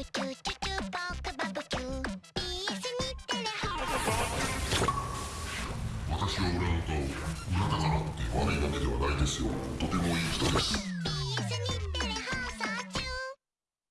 私は裏の顔裏だからって悪いわけではないですよ。とてもいい人です。